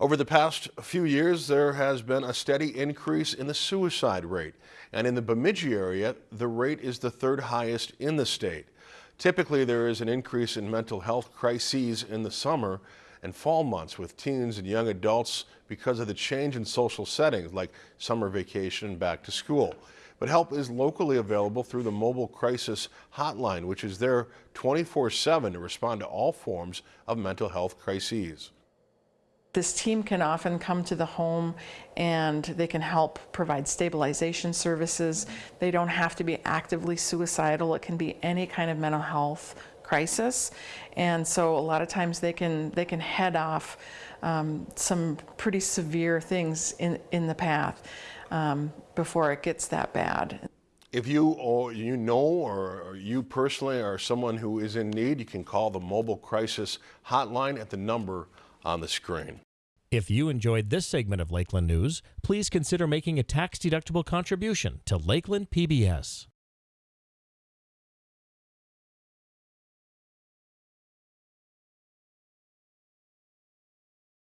Over the past few years, there has been a steady increase in the suicide rate. And in the Bemidji area, the rate is the third highest in the state. Typically, there is an increase in mental health crises in the summer and fall months with teens and young adults because of the change in social settings like summer vacation and back to school. But help is locally available through the Mobile Crisis Hotline, which is there 24-7 to respond to all forms of mental health crises. This team can often come to the home and they can help provide stabilization services. They don't have to be actively suicidal. It can be any kind of mental health crisis. And so a lot of times they can, they can head off um, some pretty severe things in, in the path um, before it gets that bad. If you or you know or you personally are someone who is in need, you can call the Mobile Crisis Hotline at the number on the screen. If you enjoyed this segment of Lakeland News, please consider making a tax-deductible contribution to Lakeland PBS.